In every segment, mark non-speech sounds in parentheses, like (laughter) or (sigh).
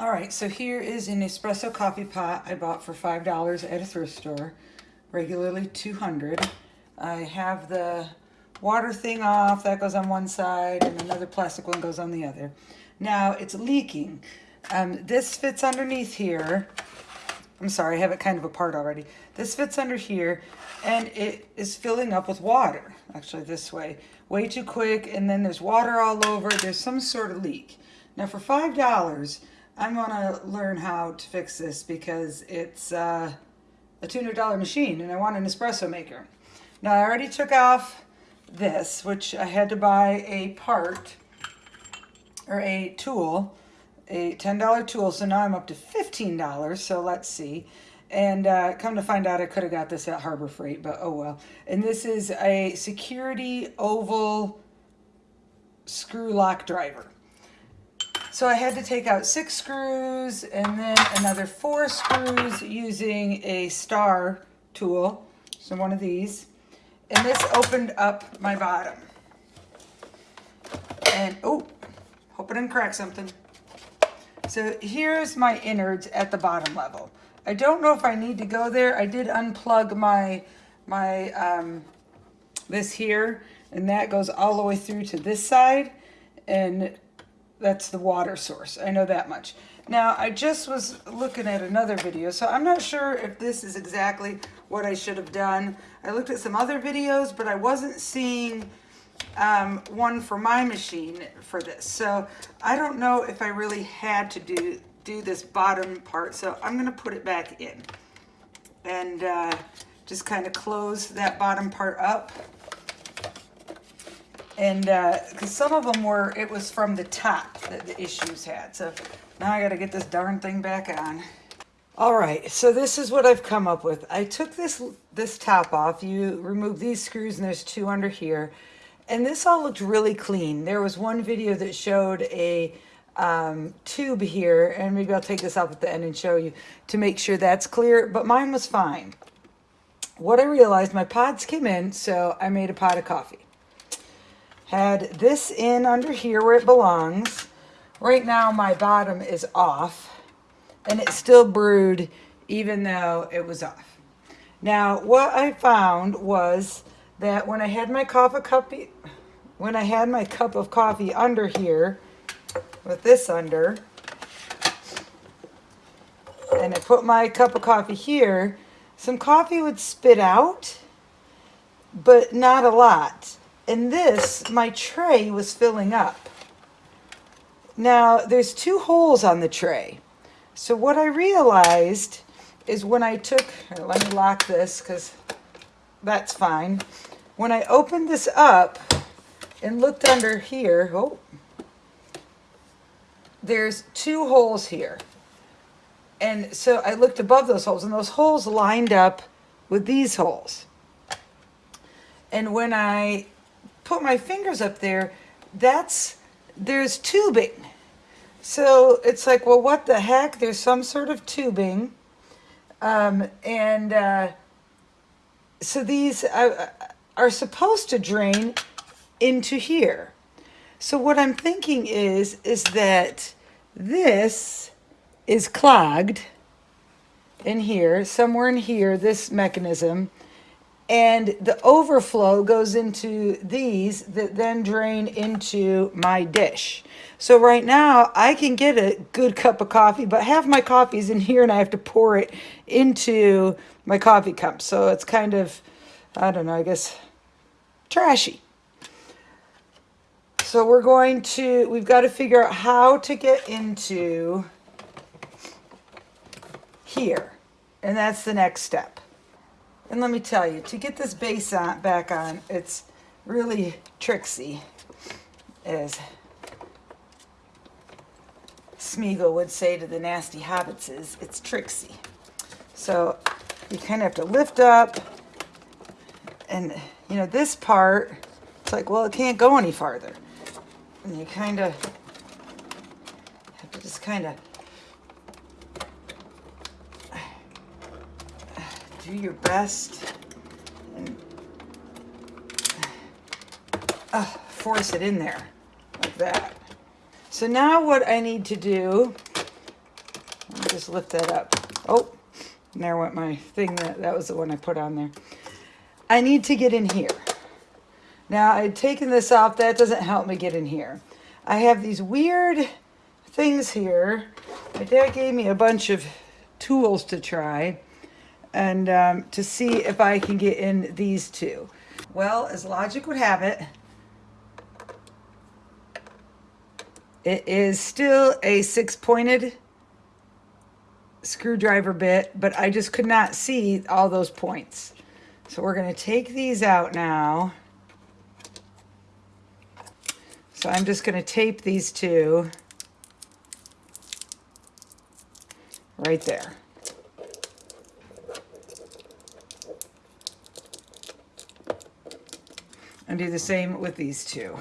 All right, so here is an espresso coffee pot I bought for $5 at a thrift store, regularly 200. I have the water thing off, that goes on one side, and another plastic one goes on the other. Now, it's leaking. Um, this fits underneath here. I'm sorry, I have it kind of apart already. This fits under here, and it is filling up with water, actually this way. Way too quick, and then there's water all over. There's some sort of leak. Now, for $5, I'm to learn how to fix this because it's uh, a $200 machine and I want an espresso maker. Now I already took off this, which I had to buy a part or a tool, a $10 tool. So now I'm up to $15. So let's see. And uh, come to find out, I could have got this at Harbor Freight, but oh well. And this is a security oval screw lock driver. So I had to take out six screws and then another four screws using a star tool. So one of these. And this opened up my bottom. And, oh, hope I didn't crack something. So here's my innards at the bottom level. I don't know if I need to go there. I did unplug my, my, um, this here, and that goes all the way through to this side. And that's the water source. I know that much. Now, I just was looking at another video, so I'm not sure if this is exactly what I should have done. I looked at some other videos, but I wasn't seeing um, one for my machine for this. So I don't know if I really had to do, do this bottom part, so I'm going to put it back in and uh, just kind of close that bottom part up. And because uh, some of them were, it was from the top that the issues had. So now I got to get this darn thing back on. All right, so this is what I've come up with. I took this this top off. You remove these screws and there's two under here. And this all looked really clean. There was one video that showed a um, tube here, and maybe I'll take this off at the end and show you to make sure that's clear, but mine was fine. What I realized, my pods came in, so I made a pot of coffee. Had this in under here where it belongs. Right now my bottom is off and it still brewed even though it was off. Now what I found was that when I had my coffee when I had my cup of coffee under here with this under and I put my cup of coffee here, some coffee would spit out, but not a lot in this, my tray was filling up. Now, there's two holes on the tray. So what I realized is when I took, let me lock this because that's fine. When I opened this up and looked under here, oh, there's two holes here. And so I looked above those holes and those holes lined up with these holes. And when I put my fingers up there, that's, there's tubing. So it's like, well, what the heck? There's some sort of tubing. Um, and uh, so these uh, are supposed to drain into here. So what I'm thinking is, is that this is clogged in here, somewhere in here, this mechanism, and the overflow goes into these that then drain into my dish. So right now I can get a good cup of coffee, but half my coffee is in here and I have to pour it into my coffee cup. So it's kind of, I don't know, I guess trashy. So we're going to, we've got to figure out how to get into here. And that's the next step. And let me tell you, to get this base on, back on, it's really tricksy, as Smeagol would say to the nasty hobbitses, it's tricksy. So you kind of have to lift up, and you know, this part, it's like, well, it can't go any farther. And you kind of have to just kind of do your best and (sighs) uh, force it in there like that. So now what I need to do Let me just lift that up. Oh, there went my thing. That, that was the one I put on there. I need to get in here. Now, I'd taken this off. That doesn't help me get in here. I have these weird things here. My dad gave me a bunch of tools to try and um, to see if I can get in these two. Well, as logic would have it, it is still a six-pointed screwdriver bit, but I just could not see all those points. So we're going to take these out now. So I'm just going to tape these two right there. And do the same with these two.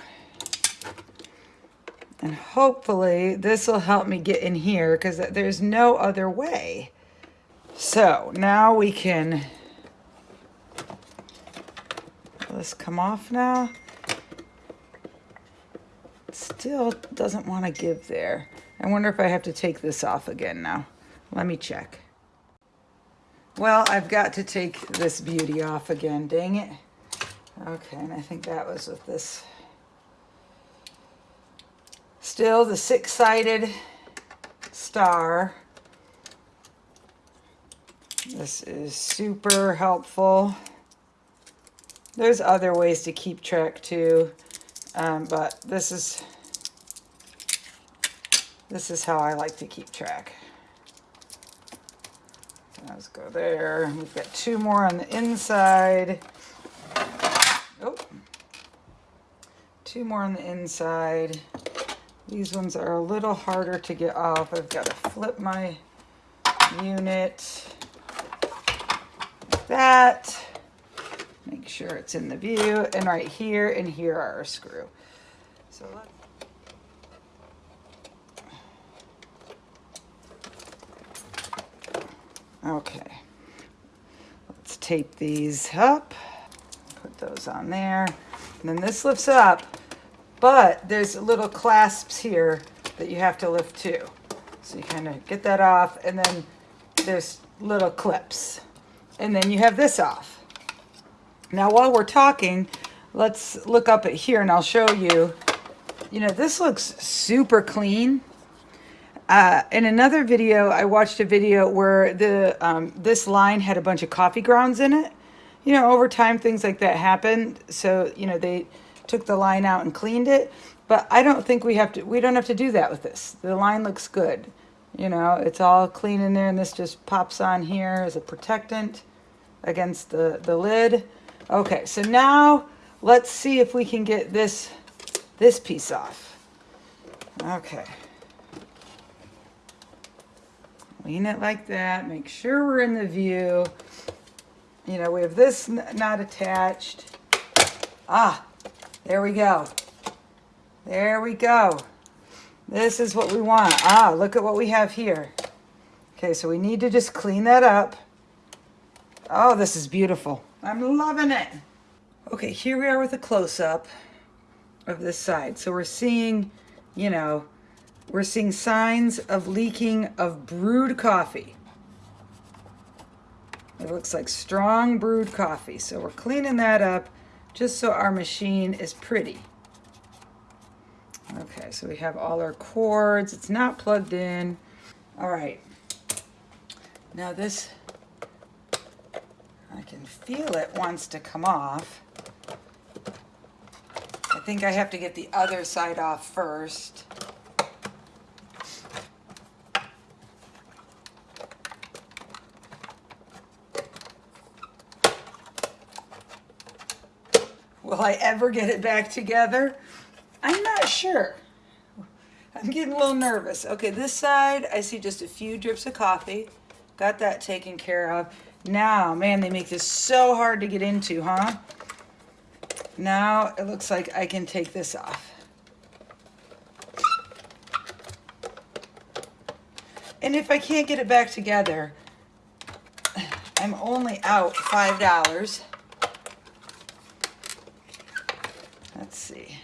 And hopefully this will help me get in here because there's no other way. So now we can, this come off now. Still doesn't want to give there. I wonder if I have to take this off again now. Let me check. Well, I've got to take this beauty off again, dang it. Okay, and I think that was with this. Still the six-sided star. This is super helpful. There's other ways to keep track too, um, but this is this is how I like to keep track. Let's go there. We've got two more on the inside. Oh, two more on the inside. These ones are a little harder to get off. I've got to flip my unit that. Make sure it's in the view. And right here and here are our screw. So let's Okay, let's tape these up, put those on there. And then this lifts up, but there's little clasps here that you have to lift too. So you kind of get that off and then there's little clips. And then you have this off. Now while we're talking, let's look up at here and I'll show you. You know, this looks super clean. Uh, in another video, I watched a video where the um, this line had a bunch of coffee grounds in it. You know, over time, things like that happened. So, you know, they took the line out and cleaned it. But I don't think we have to, we don't have to do that with this. The line looks good. You know, it's all clean in there and this just pops on here as a protectant against the, the lid. Okay, so now let's see if we can get this, this piece off. Okay. Lean it like that. Make sure we're in the view. You know, we have this not attached. Ah, there we go. There we go. This is what we want. Ah, look at what we have here. Okay, so we need to just clean that up. Oh, this is beautiful. I'm loving it. Okay, here we are with a close-up of this side. So we're seeing, you know, we're seeing signs of leaking of brewed coffee. It looks like strong brewed coffee. So we're cleaning that up just so our machine is pretty. Okay, so we have all our cords. It's not plugged in. All right. Now this, I can feel it wants to come off. I think I have to get the other side off first. Will I ever get it back together? I'm not sure. I'm getting a little nervous. Okay, this side, I see just a few drips of coffee. Got that taken care of. Now, man, they make this so hard to get into, huh? Now, it looks like I can take this off. And if I can't get it back together, I'm only out $5. Let's see.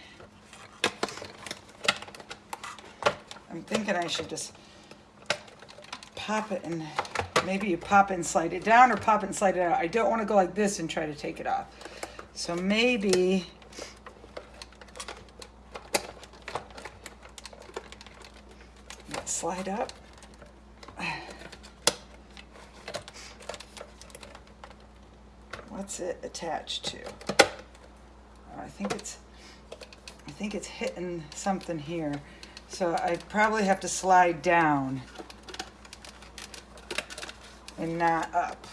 I'm thinking I should just pop it and maybe you pop and slide it down or pop and slide it out. I don't want to go like this and try to take it off. So maybe let's slide up. What's it attached to? Oh, I think it's I think it's hitting something here. So I probably have to slide down and not up.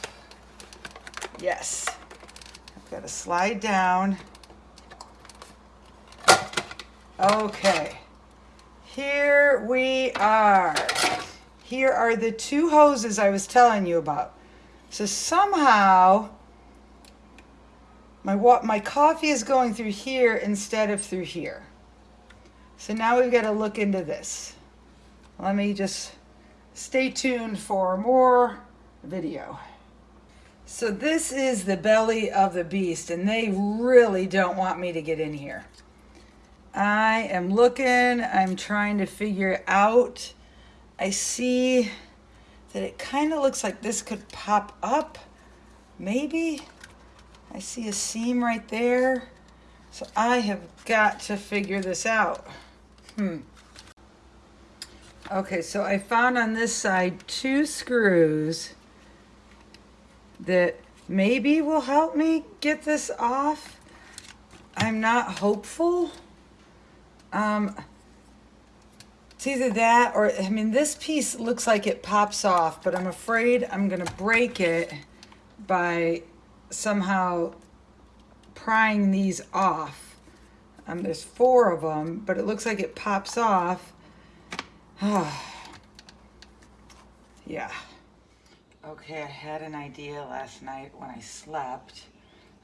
Yes. I've got to slide down. Okay. Here we are. Here are the two hoses I was telling you about. So somehow my, my coffee is going through here instead of through here. So now we've got to look into this. Let me just stay tuned for more video. So this is the belly of the beast and they really don't want me to get in here. I am looking, I'm trying to figure out. I see that it kind of looks like this could pop up, maybe. I see a seam right there. So I have got to figure this out. Hmm. Okay, so I found on this side two screws that maybe will help me get this off. I'm not hopeful. Um, it's either that or, I mean, this piece looks like it pops off, but I'm afraid I'm going to break it by somehow prying these off. Um, there's four of them, but it looks like it pops off. (sighs) yeah. Okay, I had an idea last night when I slept.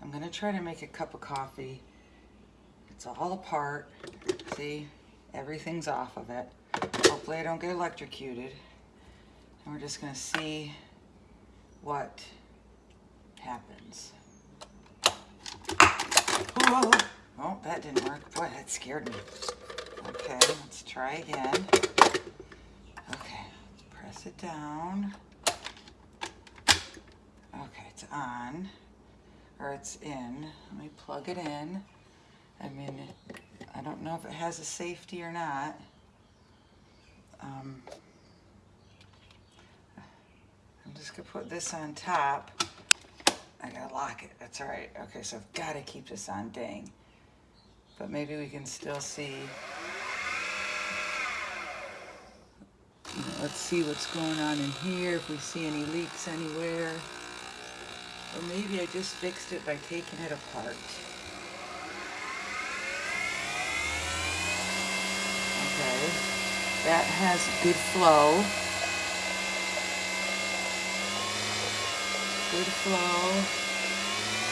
I'm gonna try to make a cup of coffee. It's all apart. See, everything's off of it. Hopefully I don't get electrocuted. And we're just gonna see what happens. Oh, that didn't work. Boy, that scared me. Okay, let's try again. Okay, press it down. Okay, it's on, or it's in. Let me plug it in. I mean, I don't know if it has a safety or not. Um, I'm just gonna put this on top. I gotta lock it, that's all right. Okay, so I've gotta keep this on, dang. But maybe we can still see. Let's see what's going on in here, if we see any leaks anywhere. Or maybe I just fixed it by taking it apart. Okay, that has good flow. Good flow.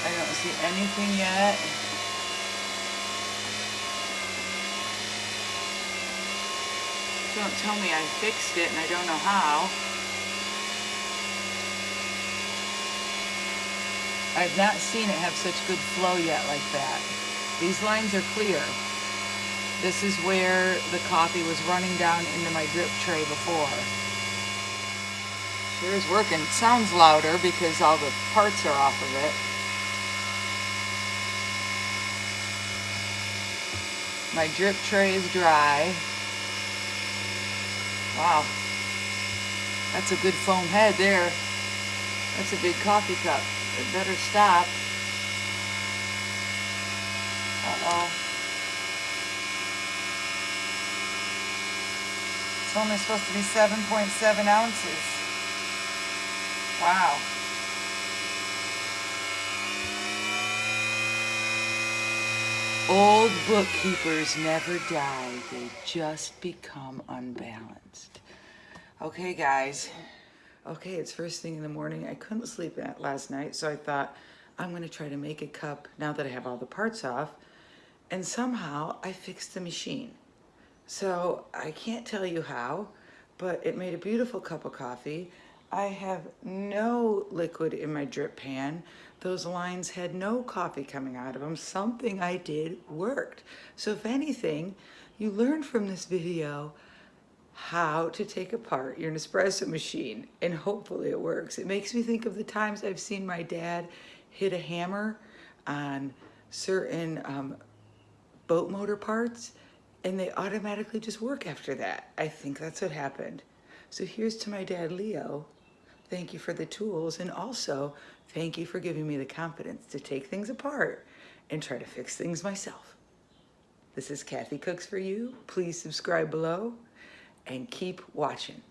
I don't see anything yet. Don't tell me I fixed it and I don't know how. I've not seen it have such good flow yet like that. These lines are clear. This is where the coffee was running down into my drip tray before. Sure working. It sounds louder because all the parts are off of it. My drip tray is dry. Wow. That's a good foam head there. That's a big coffee cup. It better stop. Uh-oh. It's only supposed to be 7.7 ounces. Wow. Old bookkeepers never die, they just become unbalanced. Okay, guys. Okay, it's first thing in the morning. I couldn't sleep last night, so I thought I'm going to try to make a cup now that I have all the parts off. And somehow I fixed the machine. So I can't tell you how, but it made a beautiful cup of coffee. I have no liquid in my drip pan. Those lines had no coffee coming out of them. Something I did worked. So if anything, you learn from this video how to take apart your Nespresso machine and hopefully it works. It makes me think of the times I've seen my dad hit a hammer on certain um, boat motor parts and they automatically just work after that. I think that's what happened. So here's to my dad, Leo. Thank you for the tools and also thank you for giving me the confidence to take things apart and try to fix things myself. This is Kathy Cooks for You. Please subscribe below and keep watching.